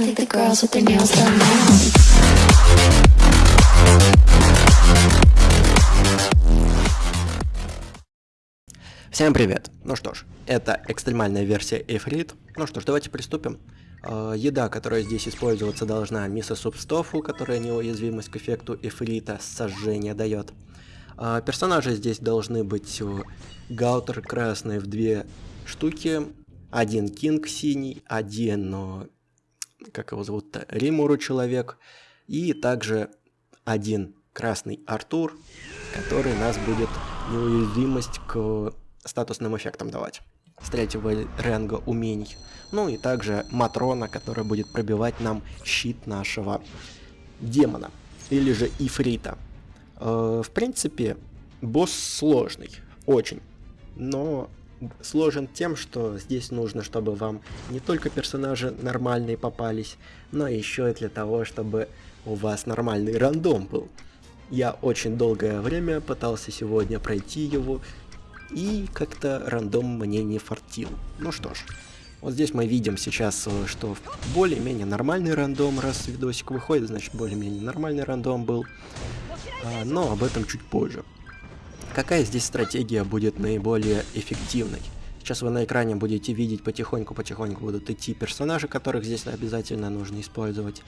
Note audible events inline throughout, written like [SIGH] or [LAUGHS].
I think the girls with their nails done now. Всем привет! Ну что ж, это экстремальная версия Эфрит. Ну что ж, давайте приступим. Э, еда, которая здесь использоваться должна, мисо-суп с тофу, которая неуязвимость к эффекту Эфрита сожжения дает. Э, персонажи здесь должны быть э, Гаутер красный в две штуки, один Кинг синий, один, как его зовут-то, Римуру человек, и также один красный Артур, который нас будет неуязвимость к статусным эффектам давать. С третьего ранга умений. Ну и также Матрона, которая будет пробивать нам щит нашего демона. Или же Ифрита. Э, в принципе, босс сложный. Очень. Но сложен тем, что здесь нужно, чтобы вам не только персонажи нормальные попались, но еще и для того, чтобы у вас нормальный рандом был. Я очень долгое время пытался сегодня пройти его, и как-то рандом мне не фартил. Ну что ж, вот здесь мы видим сейчас, э, что более-менее нормальный рандом, раз видосик выходит, значит более-менее нормальный рандом был. А, но об этом чуть позже. Какая здесь стратегия будет наиболее эффективной? Сейчас вы на экране будете видеть потихоньку-потихоньку будут идти персонажи, которых здесь обязательно нужно использовать.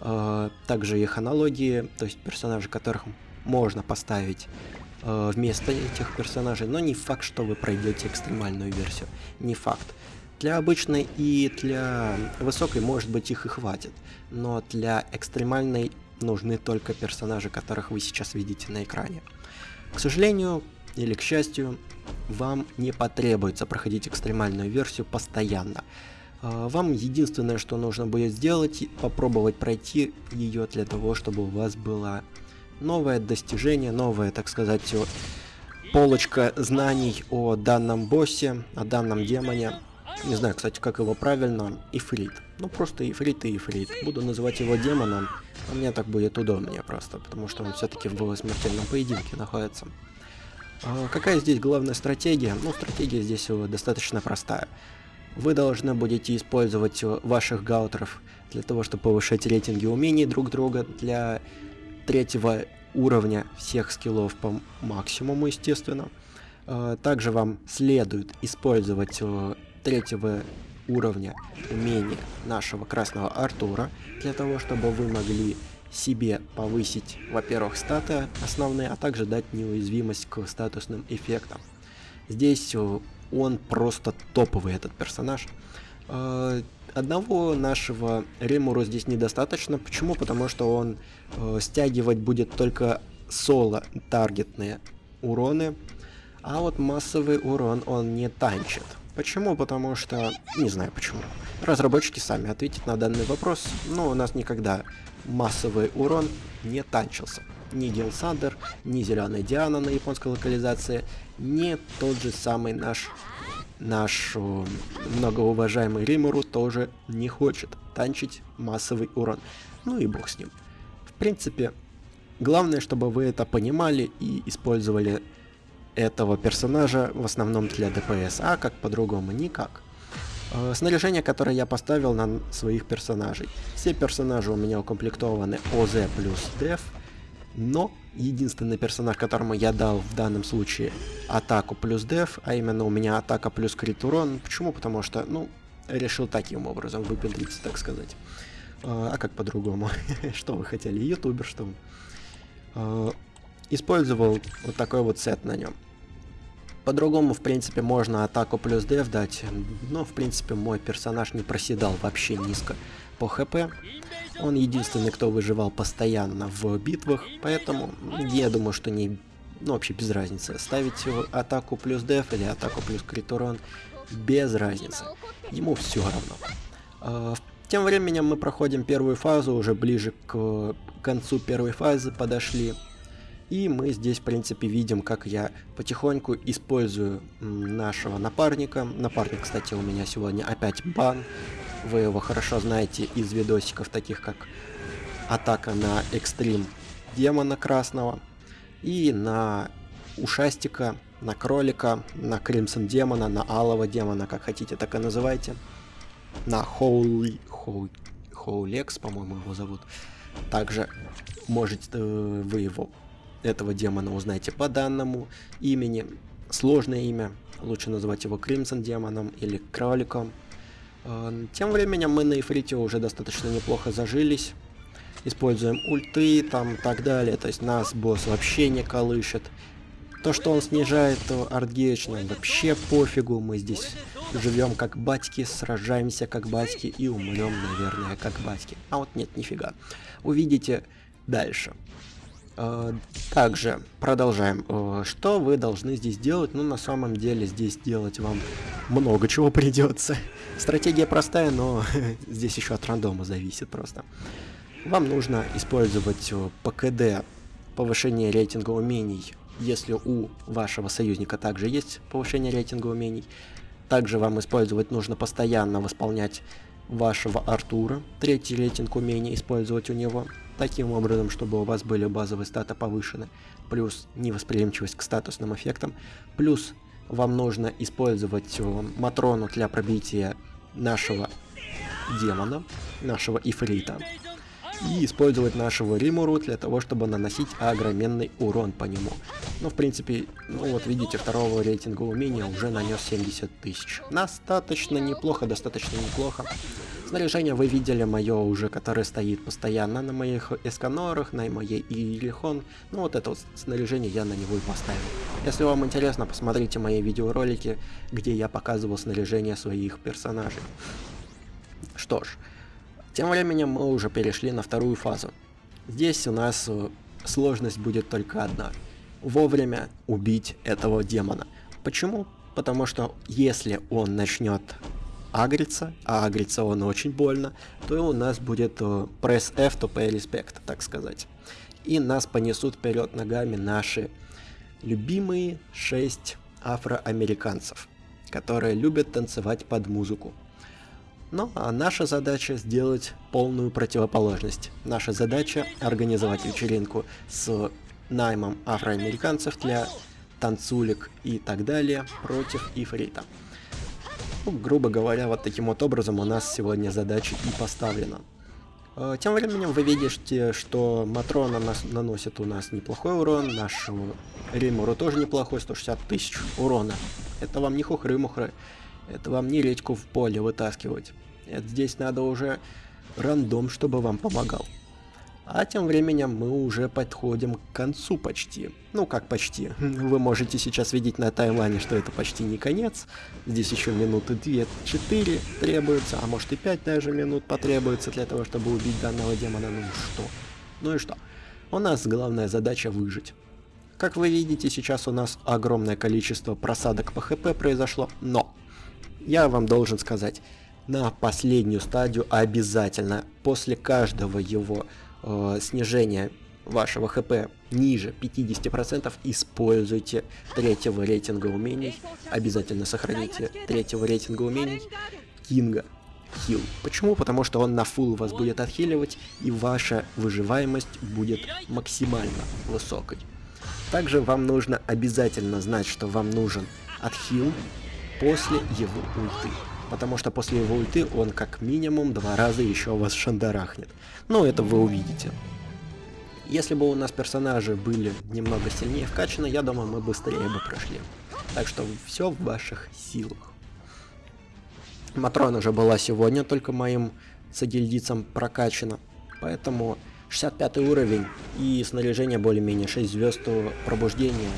А, также их аналогии, то есть персонажи, которых можно поставить э, вместо этих персонажей, но не факт, что вы пройдете экстремальную версию. Не факт. Для обычной и для высокой, может быть, их и хватит, но для экстремальной нужны только персонажи, которых вы сейчас видите на экране. К сожалению, или к счастью, вам не потребуется проходить экстремальную версию постоянно. Э, вам единственное, что нужно будет сделать, попробовать пройти ее для того, чтобы у вас была новое достижение, новая, так сказать, полочка знаний о данном боссе, о данном демоне. Не знаю, кстати, как его правильно. Ифрит. Ну, просто Ифрит и Ифрит. Буду называть его демоном, а мне так будет удобнее просто, потому что он все-таки в смертельном поединке находится. А какая здесь главная стратегия? Ну, стратегия здесь достаточно простая. Вы должны будете использовать ваших гаутеров для того, чтобы повышать рейтинги умений друг друга, для третьего уровня всех скиллов по максимуму, естественно. Э, также вам следует использовать э, третьего уровня умения нашего красного Артура, для того, чтобы вы могли себе повысить, во-первых, статы основные, а также дать неуязвимость к статусным эффектам. Здесь э, он просто топовый, этот персонаж. Одного нашего Ремуру здесь недостаточно. Почему? Потому что он э, стягивать будет только соло-таргетные уроны, а вот массовый урон он не танчит. Почему? Потому что... Не знаю почему. Разработчики сами ответят на данный вопрос, но у нас никогда массовый урон не танчился. Ни Дил Сандер, ни Зеленая Диана на японской локализации, не тот же самый наш наш многоуважаемый Римуру тоже не хочет танчить массовый урон. Ну и бог с ним. В принципе, главное, чтобы вы это понимали и использовали этого персонажа в основном для ДПС, а как по-другому никак. Э, снаряжение, которое я поставил на своих персонажей. Все персонажи у меня укомплектованы ОЗ плюс Деф, но единственный персонаж, которому я дал в данном случае атаку плюс деф, а именно у меня атака плюс крит урон. Почему? Потому что, ну, решил таким образом выпендриться, так сказать. А, а как по-другому? [LAUGHS] что вы хотели? Ютубер, что а, Использовал вот такой вот сет на нем. По-другому, в принципе, можно атаку плюс деф дать, но, в принципе, мой персонаж не проседал вообще низко по хп. Он единственный, кто выживал постоянно в битвах, поэтому я думаю, что не... Ну, вообще без разницы. Ставить атаку плюс деф или атаку плюс крит урон, без разницы. Ему все равно. А, тем временем мы проходим первую фазу, уже ближе к концу первой фазы подошли. И мы здесь, в принципе, видим, как я потихоньку использую нашего напарника. Напарник, кстати, у меня сегодня опять бан. Вы его хорошо знаете из видосиков, таких как атака на экстрим демона красного и на ушастика, на кролика, на кримсон демона, на алого демона, как хотите, так и называйте. На хоули, хоули, Хоулекс, по-моему, его зовут. Также можете э, вы его, этого демона, узнаете по данному имени. Сложное имя, лучше называть его Кримсон демоном или кроликом. Э, тем временем мы на Ифрите уже достаточно неплохо зажились. Используем ульты там так далее, то есть нас босс вообще не колышет. То, что он снижает артгейдж, нам вообще пофигу, мы здесь живем как батьки, сражаемся как батьки и умрем, наверное, как батьки. А вот нет, нифига. Увидите дальше. Э, также продолжаем. Э, что вы должны здесь делать? Ну, на самом деле, здесь делать вам много чего придется. Стратегия простая, но [LAUGHS] здесь еще от рандома зависит просто. Вам нужно использовать э, ПКД, повышение рейтинга умений, если у вашего союзника также есть повышение рейтинга умений. Также вам использовать нужно постоянно восполнять вашего Артура, третий рейтинг умений использовать у него, таким образом, чтобы у вас были базовые статы повышены, плюс невосприимчивость к статусным эффектам, плюс вам нужно использовать э, Матрону для пробития нашего демона, нашего Ифрита, и использовать нашего Римуру для того, чтобы наносить огроменный урон по нему. Ну, в принципе, ну вот видите, второго рейтинга умения уже нанес 70 тысяч. Достаточно неплохо, достаточно неплохо. Снаряжение вы видели мое уже, которое стоит постоянно на моих эсканорах, на моей Илихон. Ну вот это вот снаряжение я на него и поставил. Если вам интересно, посмотрите мои видеоролики, где я показывал снаряжение своих персонажей. Что ж, тем временем мы уже перешли на вторую фазу. Здесь у нас э, сложность будет только одна. Вовремя убить этого демона. Почему? Потому что если он начнет агриться, а агриться он очень больно, то у нас будет э, пресс F to pay respect, так сказать. И нас понесут вперед ногами наши любимые шесть афроамериканцев, которые любят танцевать под музыку. Ну, а наша задача сделать полную противоположность. Наша задача организовать вечеринку с наймом афроамериканцев для танцулек и так далее против Ифрита. Ну, грубо говоря, вот таким вот образом у нас сегодня задача и поставлена. А, тем временем вы видите, что Матрона нас наносит у нас неплохой урон, нашему Римуру тоже неплохой, 160 тысяч урона. Это вам не хухры-мухры, это вам не редьку в поле вытаскивать. Это здесь надо уже рандом, чтобы вам помогал. А тем временем мы уже подходим к концу почти. Ну как почти. [LAUGHS] Вы можете сейчас видеть на таймлайне, что это почти не конец. Здесь еще минуты 2-4 требуется, а может и 5 даже минут потребуется для того, чтобы убить данного демона. Ну что? Ну и что? У нас главная задача выжить. Как вы видите, сейчас у нас огромное количество просадок по хп произошло, но я вам должен сказать, на последнюю стадию обязательно после каждого его э, снижения вашего хп ниже 50% используйте третьего рейтинга умений. Обязательно сохраните третьего рейтинга умений Кинга хил. Почему? Потому что он на фул вас будет отхиливать и ваша выживаемость будет максимально высокой. Также вам нужно обязательно знать, что вам нужен отхил после его ульты потому что после его ульты он как минимум два раза еще вас шандарахнет. Ну, это вы увидите. Если бы у нас персонажи были немного сильнее вкачаны, я думаю, мы быстрее бы прошли. Так что все в ваших силах. Матрона же была сегодня только моим сагильдицам прокачана, поэтому 65 уровень и снаряжение более-менее 6 звезд пробуждения,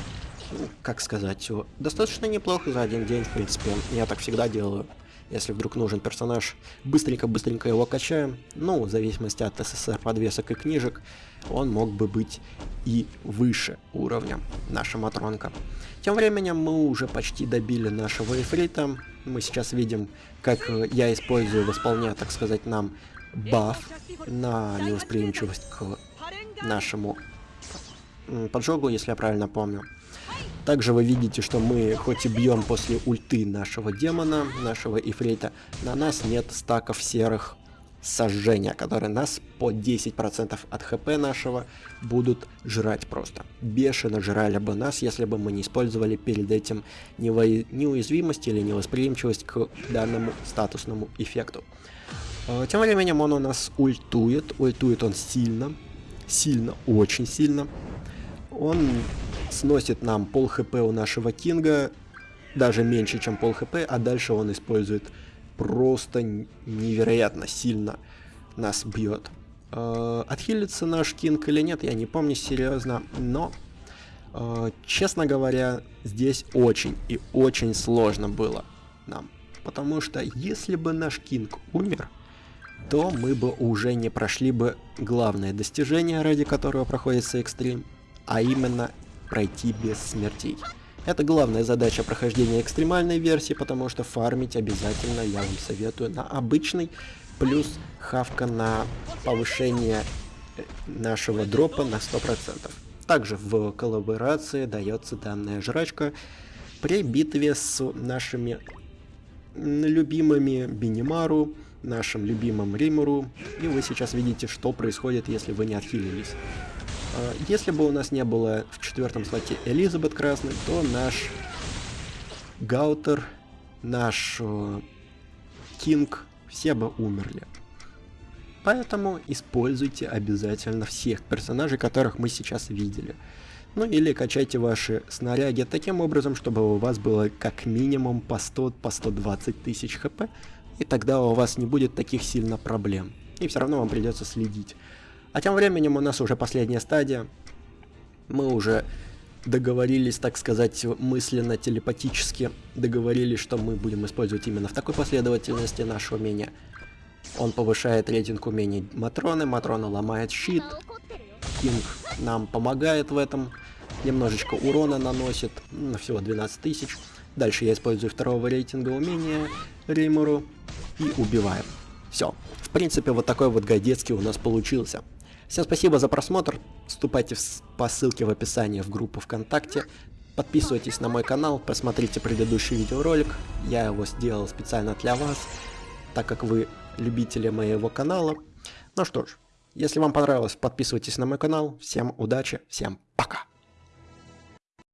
ну, как сказать, достаточно неплохо за один день, в принципе, я так всегда делаю. Если вдруг нужен персонаж, быстренько-быстренько его качаем. Ну, в зависимости от СССР подвесок и книжек, он мог бы быть и выше уровня, наша Матронка. Тем временем мы уже почти добили нашего эфрита. Мы сейчас видим, как э, я использую, восполняя, так сказать, нам баф на невосприимчивость к нашему поджогу, если я правильно помню. Также вы видите, что мы хоть и бьем после ульты нашего демона, нашего ифрейта, на нас нет стаков серых сожжения, которые нас по 10% от хп нашего будут жрать просто. Бешено жрали бы нас, если бы мы не использовали перед этим неуязвимость или невосприимчивость к данному статусному эффекту. Э, тем временем он у нас ультует. Ультует он сильно. Сильно, очень сильно. Он сносит нам пол хп у нашего Кинга. Даже меньше, чем пол хп. А дальше он использует просто невероятно сильно нас бьет. Э, отхилится наш Кинг или нет, я не помню серьезно. Но, э, честно говоря, здесь очень и очень сложно было нам. Потому что если бы наш Кинг умер, то мы бы уже не прошли бы главное достижение, ради которого проходится экстрим, а именно пройти без смертей. Это главная задача прохождения экстремальной версии, потому что фармить обязательно я вам советую на обычный, плюс хавка на повышение э, нашего дропа на 100%. Также в коллаборации дается данная жрачка при битве с нашими любимыми Бинимару, нашим любимым Римуру, и вы сейчас видите, что происходит, если вы не отхилились. А, если бы у нас не было в четвертом слоте Элизабет Красный, то наш Гаутер, наш э, Кинг, все бы умерли. Поэтому используйте обязательно всех персонажей, которых мы сейчас видели. Ну или качайте ваши снаряги таким образом, чтобы у вас было как минимум по 100, по 120 тысяч хп, и тогда у вас не будет таких сильно проблем. И все равно вам придется следить. А тем временем у нас уже последняя стадия. Мы уже договорились, так сказать, мысленно, телепатически договорились, что мы будем использовать именно в такой последовательности наше умение. Он повышает рейтинг умений Матроны, Матрона ломает щит, Кинг нам помогает в этом, немножечко урона наносит, на всего 12 тысяч. Дальше я использую второго рейтинга умения Римуру и убиваем. Все. В принципе, вот такой вот гайдецкий у нас получился. Всем спасибо за просмотр. Вступайте в, по ссылке в описании в группу ВКонтакте. Подписывайтесь на мой канал, посмотрите предыдущий видеоролик. Я его сделал специально для вас, так как вы любители моего канала. Ну что ж, если вам понравилось, подписывайтесь на мой канал. Всем удачи, всем пока!